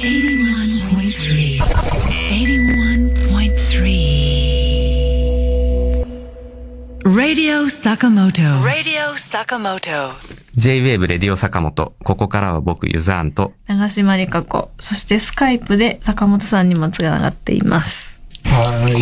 81.3 81.3 Radio Sakamoto Radio Sakamoto J-Wave レディオ坂本。ここからは僕、ユザーンと、長島理香子、そしてスカイプで坂本さんにもつながっています。はい。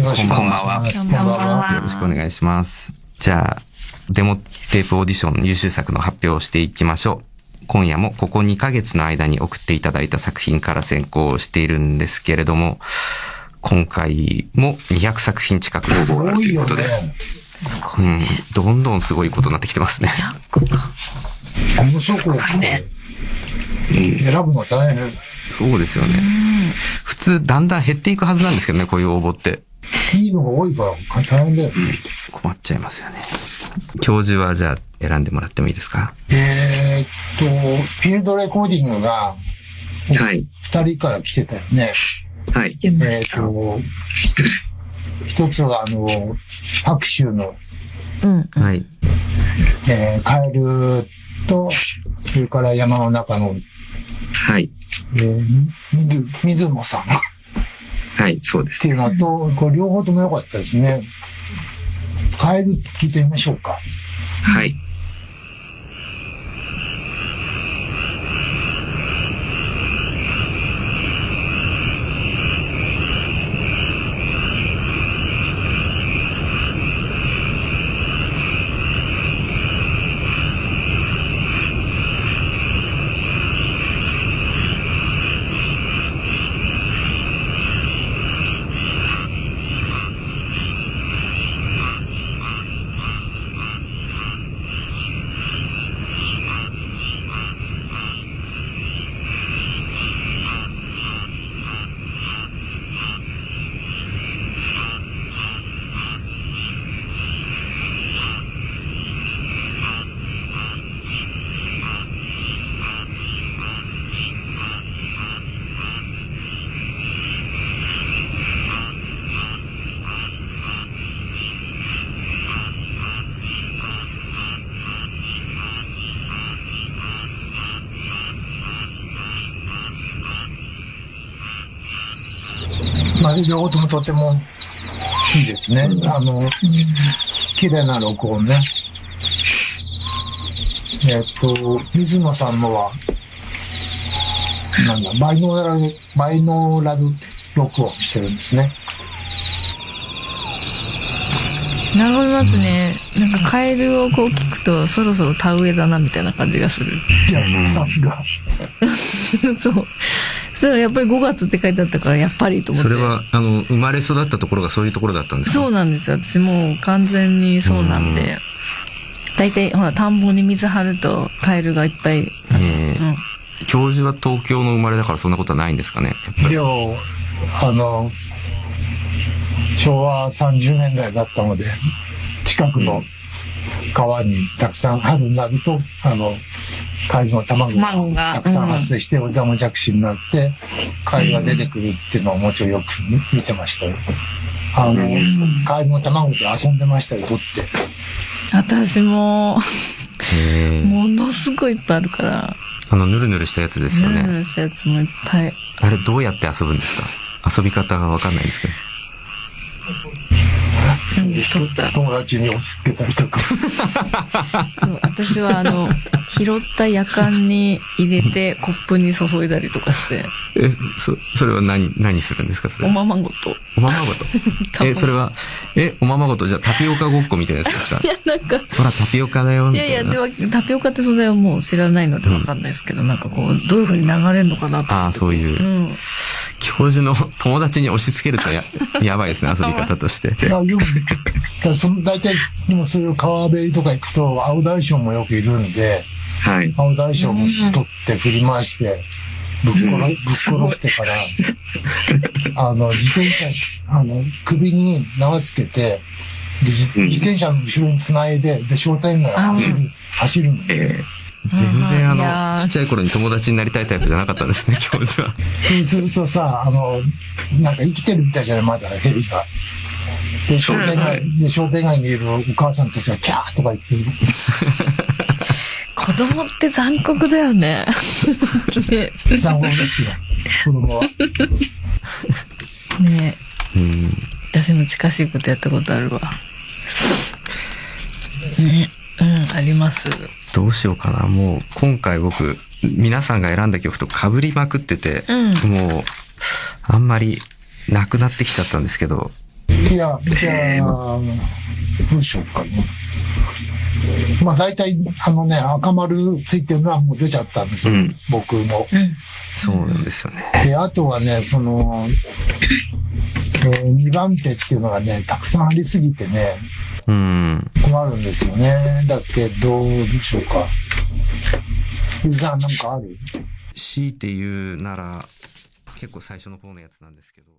よろしくお願いします。こんばんはよろしくお願いします。じゃあ、デモテープオーディション優秀作の発表をしていきましょう。今夜もここ2ヶ月の間に送っていただいた作品から選考しているんですけれども、今回も200作品近く応募がある多いよということで、ね。うん、どんどんすごいことになってきてますね。100か。面白く選ぶの大変。そうですよね。普通、だんだん減っていくはずなんですけどね、こういう応募って。いいのが多いから大変だよ。困っちゃいますよね。教授はじゃあ選んでもらってもいいですか？えーっと、フィールドレコーディングがはい。二人から来てたよね。はい。えーっと、一つはあの、白州の、うん。はい。えーカエルと、それから山の中の、はい。えー、水水野さんっはい。そうですていうのと、これ両方とも良かったですね。カエル聞いてみましょうか。はい。まあ、両方ともとてもいいですね。あの、綺麗な録音ね。えっと、水野さんのは、なんだ、バイノーラル、バイノーラル録音してるんですね。和みますね。なんかカエルをこう聞くと、そろそろ田植えだなみたいな感じがする。いや、さすが。そう。そう、やっぱり5月って書いてあったから、やっぱりと思って。それは、あの、生まれ育ったところがそういうところだったんですか？そうなんですよ。私もう完全にそうなんで。大体、ほら、田んぼに水張ると、カエルがいっぱい。えーうん。教授は東京の生まれだからそんなことはないんですかねやっぱり？でも、あの、昭和30年代だったので、近くの川にたくさん春になると、あの、カエルの卵卵ががたくさん発生して、オダマジャクシになって、カエルが出てくるっていうのをもうちょいよく見てましたよ。あの、カエルの卵で遊んでましたよ、取って。私も、えーものすごいいっぱいあるから、あの、ぬるぬるしたやつですよね。ヌルヌルしたやつもいっぱい。あれどうやって遊ぶんですか？遊び方がわかんないですけど。取った。友達に押し付けたりとか。そう、私はあの、拾った夜間に入れてコップに注いだりとかして、え、そ、それは何、何するんですかそれ？おままごと。おままごと？え、それは、え、おままごと、じゃあタピオカごっこみたいなやつですか？いや、なんか、ほら、タピオカだよ、いみたいな。やいや、では、タピオカって存在はもう知らないのでわかんないですけど、なんかこう、どういう風に流れるのかなと。ああ、そういうう。ん。教授の友達に押し付けるとや、やばいですね、遊び方として。いや、よく、その大体、でもそういう川べりとか行くと、青大将もよくいるんで、はい。青大将も取って振り回して、ぶっ殺、ぶっ殺してから、あの、自転車、あの、首に縄つけて、で自うん自転車の後ろに繋いで、で、商店街を走る、走るの。え全然あの、ちっちゃい頃に友達になりたいタイプじゃなかったんですね、教授は。そうするとさ、あの、なんか生きてるみたいじゃない、まだヘビが。で、商店街、で、商店街にいるお母さんたちがキャーとか言ってる。子供って残酷だよね。ね残酷ですよ。子供は。ねうん。私も近しいことやったことあるわ。ねうん、あります。どうしようかな。もう、今回僕、皆さんが選んだ曲と被りまくってて、うん。もう、あんまり、なくなってきちゃったんですけど、いや、じゃあ、どうしようかな。まあ大体、あのね、赤丸ついてるのはもう出ちゃったんですよ。うん僕も。うん。そうなんですよね。で、あとはね、その、えー、2番手っていうのがね、たくさんありすぎてね、うん。困るんですよね。だけど、どうでしょうか。ゆずさんなんかある？強いて言うなら、結構最初の方のやつなんですけど、